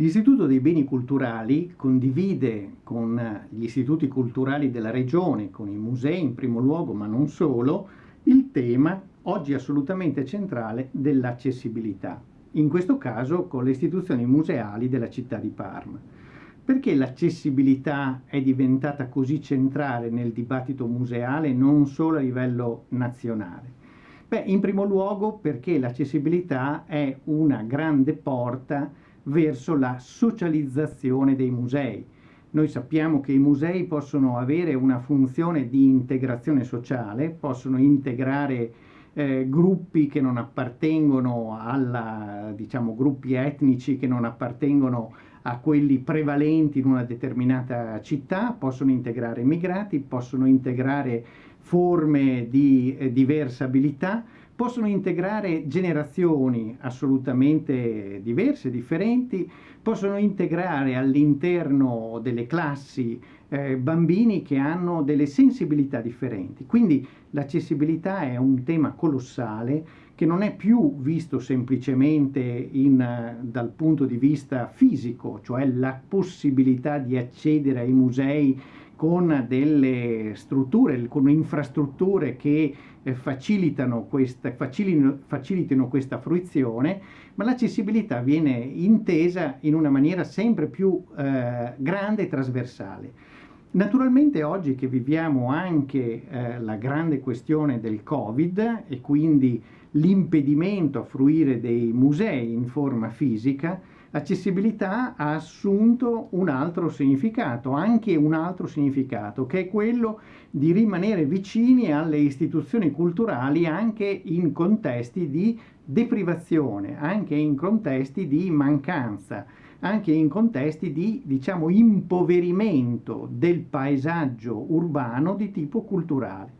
L'Istituto dei Beni Culturali condivide con gli istituti culturali della Regione, con i musei in primo luogo, ma non solo, il tema, oggi assolutamente centrale, dell'accessibilità. In questo caso con le istituzioni museali della città di Parma. Perché l'accessibilità è diventata così centrale nel dibattito museale non solo a livello nazionale? Beh, in primo luogo perché l'accessibilità è una grande porta verso la socializzazione dei musei. Noi sappiamo che i musei possono avere una funzione di integrazione sociale, possono integrare eh, gruppi che non appartengono alla, diciamo, gruppi etnici che non appartengono a quelli prevalenti in una determinata città, possono integrare immigrati, possono integrare forme di eh, diversa abilità, possono integrare generazioni assolutamente diverse, differenti, possono integrare all'interno delle classi eh, bambini che hanno delle sensibilità differenti. Quindi l'accessibilità è un tema colossale che non è più visto semplicemente in, dal punto di vista fisico, cioè la possibilità di accedere ai musei con delle strutture, con infrastrutture che eh, questa, facilitino, facilitino questa fruizione, ma l'accessibilità viene intesa in una maniera sempre più eh, grande e trasversale. Naturalmente oggi che viviamo anche eh, la grande questione del Covid e quindi l'impedimento a fruire dei musei in forma fisica, accessibilità ha assunto un altro significato, anche un altro significato, che è quello di rimanere vicini alle istituzioni culturali anche in contesti di deprivazione, anche in contesti di mancanza, anche in contesti di, diciamo, impoverimento del paesaggio urbano di tipo culturale.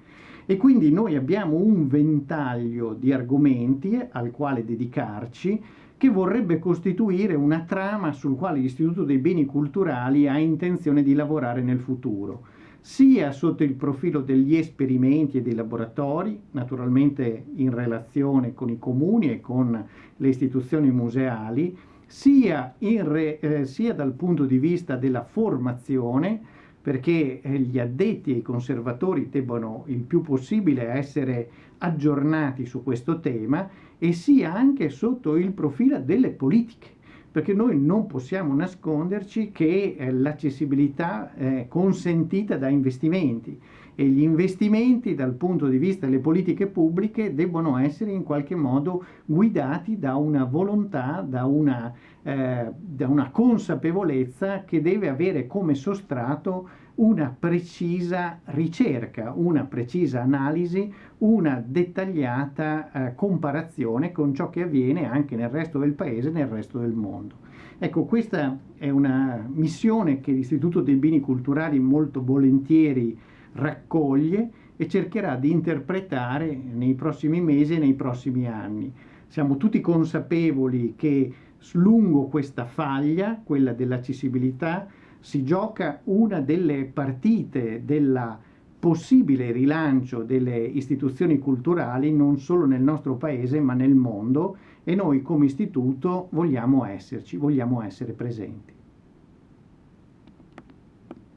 E quindi noi abbiamo un ventaglio di argomenti al quale dedicarci, che vorrebbe costituire una trama sul quale l'Istituto dei Beni Culturali ha intenzione di lavorare nel futuro, sia sotto il profilo degli esperimenti e dei laboratori, naturalmente in relazione con i comuni e con le istituzioni museali, sia, re, eh, sia dal punto di vista della formazione, perché eh, gli addetti e i conservatori debbano il più possibile essere aggiornati su questo tema e sia anche sotto il profilo delle politiche perché noi non possiamo nasconderci che eh, l'accessibilità è consentita da investimenti e gli investimenti dal punto di vista delle politiche pubbliche debbono essere in qualche modo guidati da una volontà, da una, eh, da una consapevolezza che deve avere come sostrato una precisa ricerca, una precisa analisi, una dettagliata eh, comparazione con ciò che avviene anche nel resto del paese e nel resto del mondo. Ecco, questa è una missione che l'Istituto dei Beni Culturali molto volentieri raccoglie e cercherà di interpretare nei prossimi mesi e nei prossimi anni. Siamo tutti consapevoli che lungo questa faglia, quella dell'accessibilità, si gioca una delle partite della possibile rilancio delle istituzioni culturali non solo nel nostro paese ma nel mondo e noi come istituto vogliamo esserci, vogliamo essere presenti.